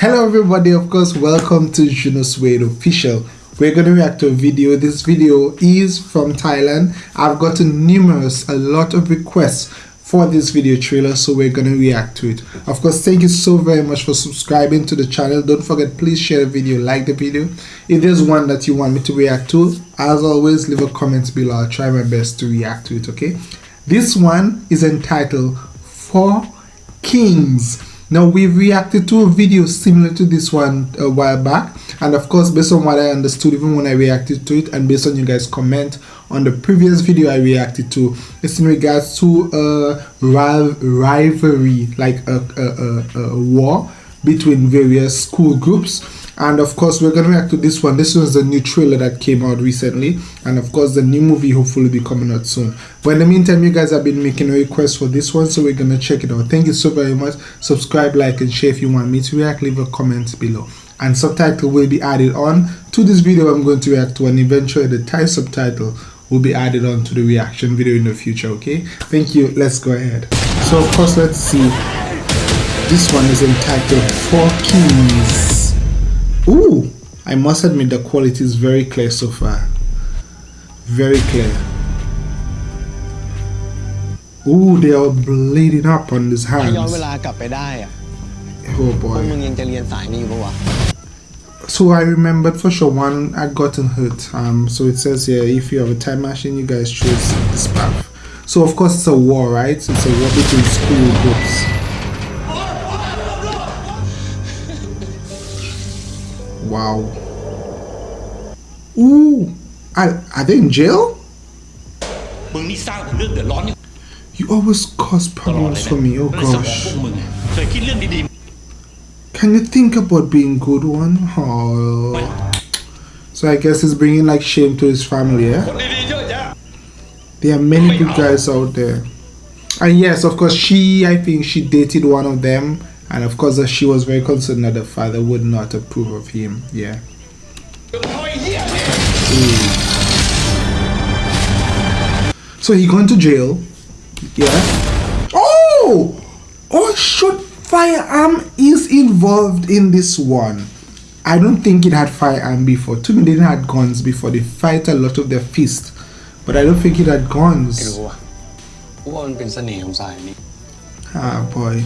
Hello everybody, of course, welcome to Juno Suede Official. We're going to react to a video. This video is from Thailand. I've gotten numerous, a lot of requests for this video trailer, so we're going to react to it. Of course, thank you so very much for subscribing to the channel. Don't forget, please share the video, like the video. If there's one that you want me to react to, as always, leave a comment below. I'll try my best to react to it, okay? This one is entitled Four Kings now we've reacted to a video similar to this one a while back. And of course based on what I understood even when I reacted to it and based on you guys comment on the previous video I reacted to it's in regards to a rivalry like a, a, a, a war between various school groups and of course we're gonna react to this one. This was the new trailer that came out recently. And of course the new movie hopefully be coming out soon. But in the meantime you guys have been making a request for this one so we're gonna check it out. Thank you so very much. Subscribe like and share if you want me to react. Leave a comment below. And subtitle will be added on to this video. I'm going to react to and eventually the thai subtitle will be added on to the reaction video in the future okay? Thank you. Let's go ahead. So of course let's see. This one is entitled four kings Ooh, I must admit the quality is very clear so far. Very clear. Ooh, they are bleeding up on his hands. Oh boy. So I remembered for sure one had gotten hurt. Um, so it says here if you have a time machine, you guys choose this path. So of course it's a war, right? It's a war between school groups. Wow. Ooh. Are, are they in jail? You always cause problems for me, oh gosh. Can you think about being good one? Oh. So I guess he's bringing like shame to his family, yeah? There are many good guys out there. And yes, of course, she, I think she dated one of them and of course she was very concerned that the father would not approve of him yeah so he gone to jail yeah oh oh shot firearm is involved in this one I don't think it had firearm before. To me, they didn't have guns before. They fight a lot of their fist, but I don't think it had guns. Ah, boy.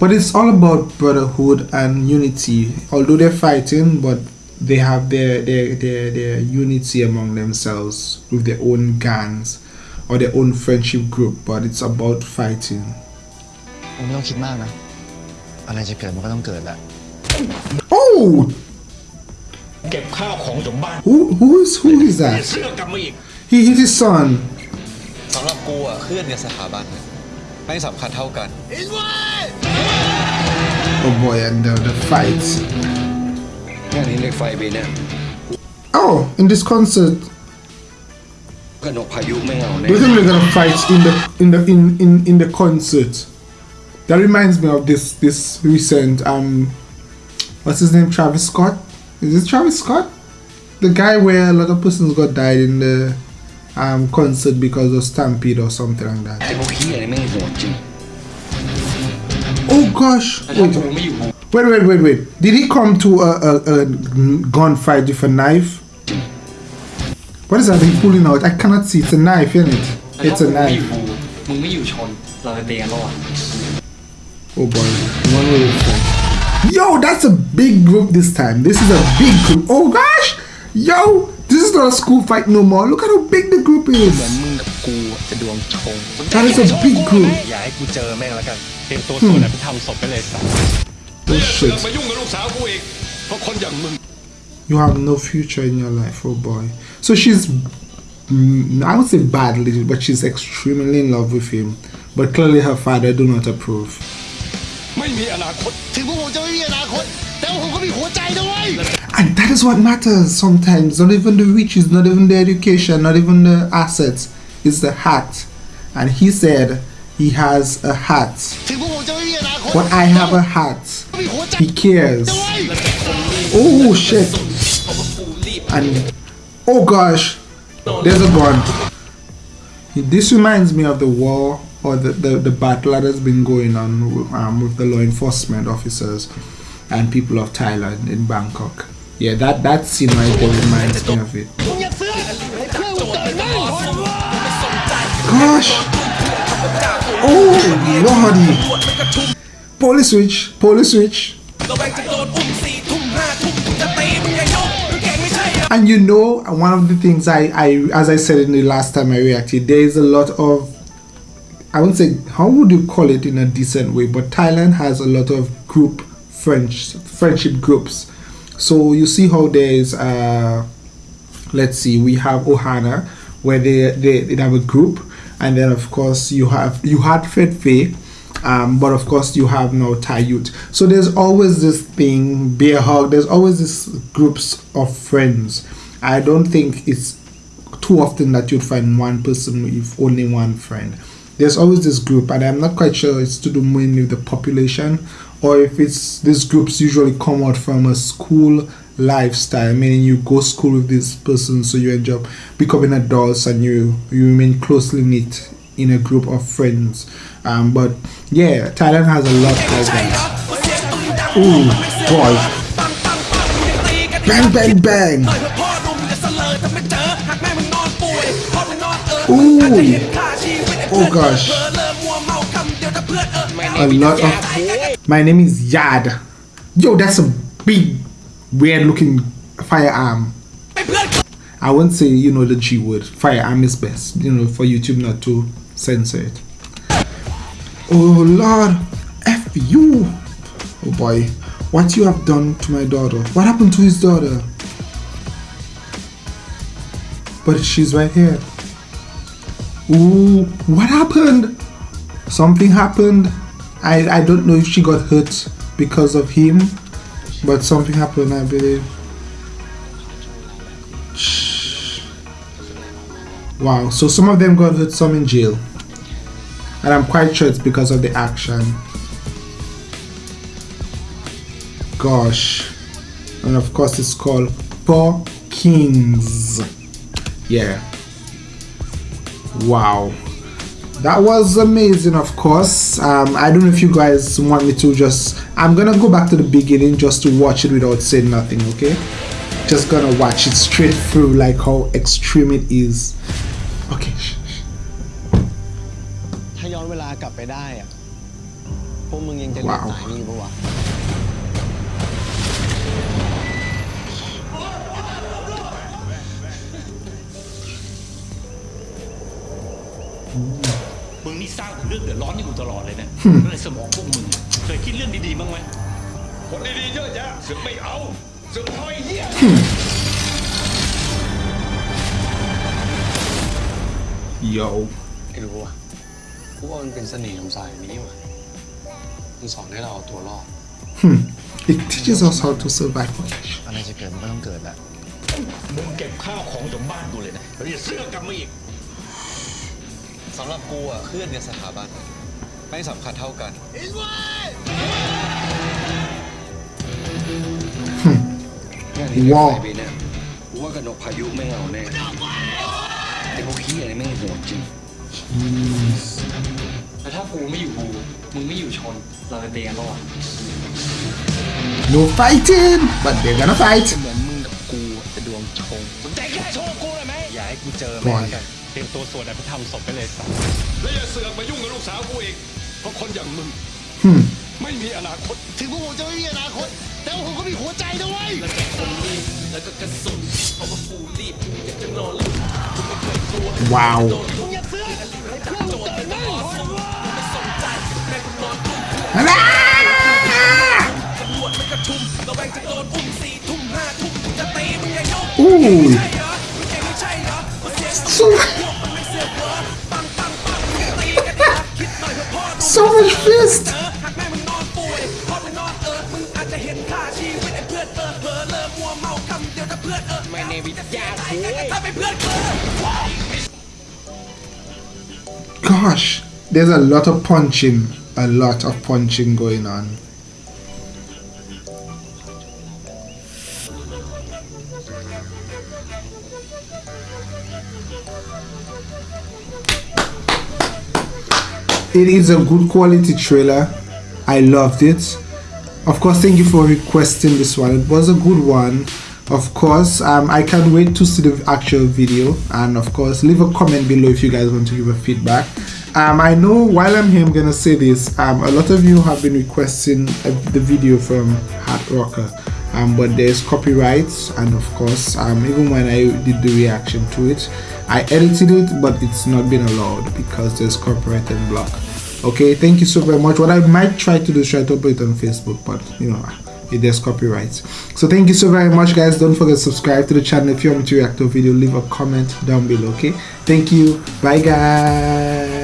But it's all about brotherhood and unity. Although they're fighting, but they have their, their, their, their unity among themselves with their own gangs or their own friendship group. But it's about fighting. Oh! Who, who is who is that? He hit his son. สำหรับกูอ่ะเพื่อนกับสถาบัน ไม่สำคัญเท่ากัน Oh boy and the, the fights งานนี้เล็กไฟบีเนี่ย Oh in this concert กนกพายุไม่เอาแน่ We're gonna gonna fight in the in the in in in the concert That reminds me of this this recent um what's his name Travis Scott Is this Travis Scott? The guy where a lot of persons got died in the um, concert because of Stampede or something like that. Oh gosh! Wait, wait, wait, wait, wait. Did he come to a, a, a gunfight with a knife? What is that he pulling out? I cannot see. It's a knife, isn't it? It's a knife. Oh boy. One way Yo, that's a big group this time. This is a big group. Oh gosh! Yo! This is not a school fight no more. Look at how big the group is. That is a big group. Oh shit. You have no future in your life, oh boy. So she's, mm, I would say badly, but she's extremely in love with him. But clearly her father do not approve. And that is what matters sometimes. Not even the riches, not even the education, not even the assets. It's the heart. And he said he has a heart. But I have a heart. He cares. Oh shit. And oh gosh. There's a gun. This reminds me of the war or the, the, the battle that has been going on um, with the law enforcement officers and people of Thailand in Bangkok. Yeah, that, that scene right there reminds me of it. Gosh! Oh, lordy! Police switch, police switch. And you know, one of the things I, I, as I said in the last time I reacted, there is a lot of, I wouldn't say, how would you call it in a decent way, but Thailand has a lot of group French, friendship groups. So you see how there's, uh, let's see, we have Ohana, where they, they, they have a group, and then of course you have, you had Fed Faye, um, but of course you have no Thai youth. So there's always this thing, beer hug. There's always this groups of friends. I don't think it's too often that you'd find one person with only one friend. There's always this group, and I'm not quite sure it's to do mainly with the population, or if it's these groups usually come out from a school lifestyle, meaning you go school with this person, so you end up becoming adults and you you remain closely knit in a group of friends. Um, but yeah, Thailand has a lot of that. Ooh, boy. Bang, bang, bang. Ooh. Oh gosh. A lot of. My name is Yad. Yo, that's a big, weird looking firearm. I won't say, you know, the G word. Firearm is best, you know, for YouTube not to censor it. Oh Lord, F you. Oh boy, what you have done to my daughter. What happened to his daughter? But she's right here. Ooh, what happened? Something happened. I, I don't know if she got hurt because of him, but something happened, I believe. Wow, so some of them got hurt, some in jail. And I'm quite sure it's because of the action. Gosh. And of course it's called Four Kings. Yeah. Wow that was amazing of course um, I don't know if you guys want me to just I'm gonna go back to the beginning just to watch it without saying nothing okay just gonna watch it straight through like how extreme it is okay กลับไปได้อะพวกมึงยังจะเรียนสายนี้ปะวะมึงนี่สร้าง เรื่องเดือดร้อนให้กูตลอดเลยนะในสมองพวกมึงเคยคิดเรื่องดีๆบ้างไหมคนดีๆเยอะแยะสึกไม่เอาสึกน้อยเหี้ย Yo ไอ้รู้วะกูว่ามันเป็นเสน่ห์ของสายนี้ว่ะมันสอนให้เราเอาตัวรอด hmm. It teaches us how to survive อะไรจะเกิดมันก็ต้องเกิดแหละมึงเก็บข้าวของจนบ้านกูเลยนะแล้วอย่าเสื้อกลับมาอีก สำหรับกูอะเพื่อนในสถาบันไม่สำคัญเท่ากันว้าวปีเนี่ยกูว่ากระนกพายุไม่เอาแน่แต่พวกขี้อะไรไม่งโหดจริงแล้วถ้ากูไม่อยู่กูมึงไม่อยู่ชน เราจะเตีกันปะวะ No fighting but they're gonna fight เหมือนมึงกับกูจะดวงชงแต่แค่โชว์กูเลยไหมอย่าให้กูเจอ Boy กันเตียมตัวสวดอภิธรรมศพไปเลยสักแล้วอย่าเสือกมายุ่งกับลูกสาวกูอีกเพราะคนอย่างมึงไม่มีอนาคต ถึงพวกผมจะไม่มีอนาคต แต่ว่ผมก็มีหัวใจด้วยแล้วก็กระสุนเอามาฟูรีบอยากจะนอนหลับกูไม่เคยกลัวว้าวงอย่าเดต้เพื่นงเกิม่หัวไม่สนใจแม่กูนอนตุ้มตำรมักระชุมระแวงจะโดนอุ้มสี่ทุ่มห้าทุ่มจะตีมึงไงโยก there's a lot of punching a lot of punching going on. It is a good quality trailer. I loved it. Of course thank you for requesting this one. It was a good one. Of course um, i can't wait to see the actual video. And of course leave a comment below if you guys want to give a feedback um, i know while i'm here i'm gonna say this. Um, a lot of you have been requesting a, the video from hard rocker. Um, but there's copyrights and of course um, even when I did the reaction to it I edited it but it's not been allowed because there's copyright and block. Okay thank you so very much. What I might try to do is try to put it on Facebook but you know there's copyrights. So thank you so very much guys. Don't forget to subscribe to the channel if you want me to react to a video. Leave a comment down below okay? Thank you. Bye guys